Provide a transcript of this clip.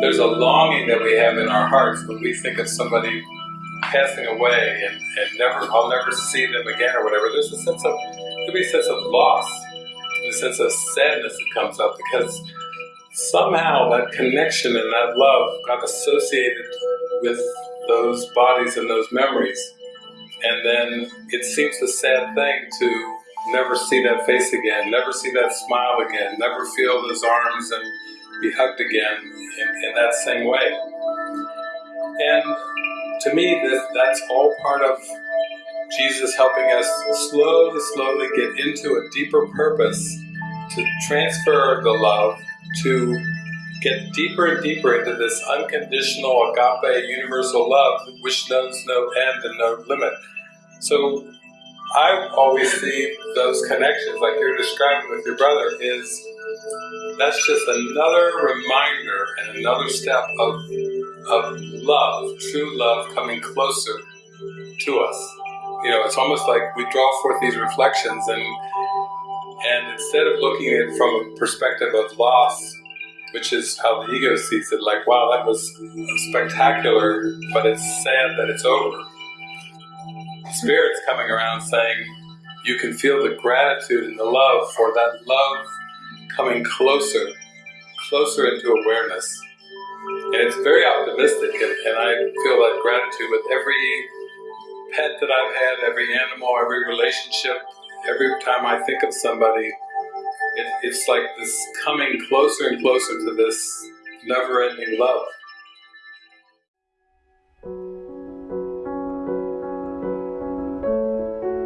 There's a longing that we have in our hearts when we think of somebody passing away and, and never I'll never see them again or whatever. There's a sense of there be a sense of loss, a sense of sadness that comes up because somehow that connection and that love got associated with those bodies and those memories. And then it seems a sad thing to never see that face again, never see that smile again, never feel those arms and be hugged again in, in that same way. And to me, that's all part of Jesus helping us slowly, slowly get into a deeper purpose to transfer the love, to get deeper and deeper into this unconditional agape universal love which knows no end and no limit. So I always see those connections like you're describing with your brother is that's just another reminder and another step of, of love, true love coming closer to us. You know, it's almost like we draw forth these reflections and and instead of looking at it from a perspective of loss, which is how the ego sees it, like, wow, that was spectacular, but it's sad that it's over. Spirit's coming around saying, you can feel the gratitude and the love for that love coming closer, closer into awareness. And it's very optimistic, and, and I feel that gratitude with every pet that I've had, every animal, every relationship, every time I think of somebody, it, it's like this coming closer and closer to this never-ending love.